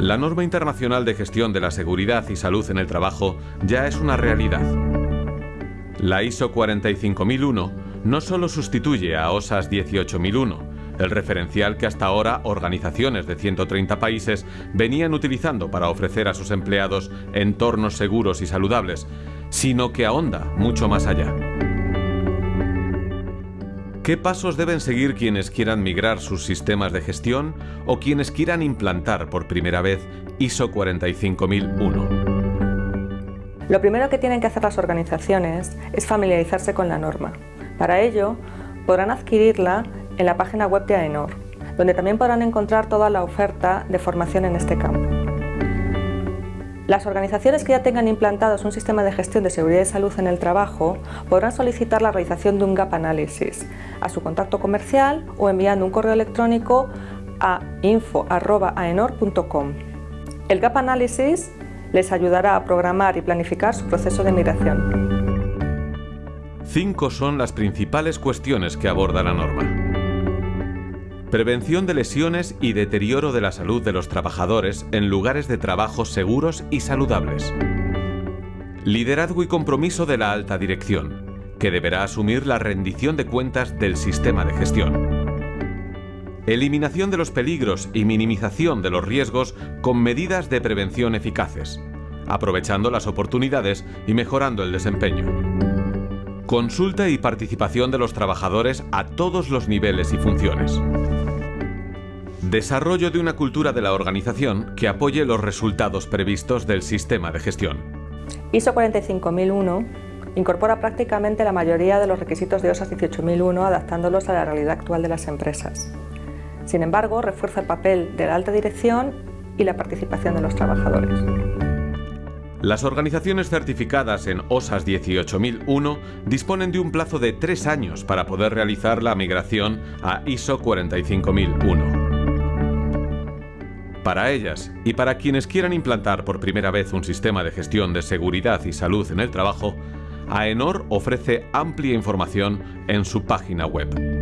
La norma internacional de gestión de la seguridad y salud en el trabajo ya es una realidad. La ISO 45001 no solo sustituye a OSAS 18001, el referencial que hasta ahora organizaciones de 130 países venían utilizando para ofrecer a sus empleados entornos seguros y saludables, sino que ahonda mucho más allá. ¿Qué pasos deben seguir quienes quieran migrar sus sistemas de gestión o quienes quieran implantar por primera vez ISO 45001? Lo primero que tienen que hacer las organizaciones es familiarizarse con la norma. Para ello, podrán adquirirla en la página web de AENOR, donde también podrán encontrar toda la oferta de formación en este campo. Las organizaciones que ya tengan implantados un sistema de gestión de seguridad y salud en el trabajo podrán solicitar la realización de un gap análisis a su contacto comercial o enviando un correo electrónico a info.aenor.com. El gap análisis les ayudará a programar y planificar su proceso de migración. Cinco son las principales cuestiones que aborda la norma. Prevención de lesiones y deterioro de la salud de los trabajadores en lugares de trabajo seguros y saludables. Liderazgo y compromiso de la alta dirección, que deberá asumir la rendición de cuentas del sistema de gestión. Eliminación de los peligros y minimización de los riesgos con medidas de prevención eficaces, aprovechando las oportunidades y mejorando el desempeño. Consulta y participación de los trabajadores a todos los niveles y funciones. Desarrollo de una cultura de la organización que apoye los resultados previstos del sistema de gestión. ISO 45001 incorpora prácticamente la mayoría de los requisitos de OSAS 18001 adaptándolos a la realidad actual de las empresas. Sin embargo, refuerza el papel de la alta dirección y la participación de los trabajadores. Las organizaciones certificadas en OSAS 18001 disponen de un plazo de tres años para poder realizar la migración a ISO 45001. Para ellas y para quienes quieran implantar por primera vez un sistema de gestión de seguridad y salud en el trabajo, AENOR ofrece amplia información en su página web.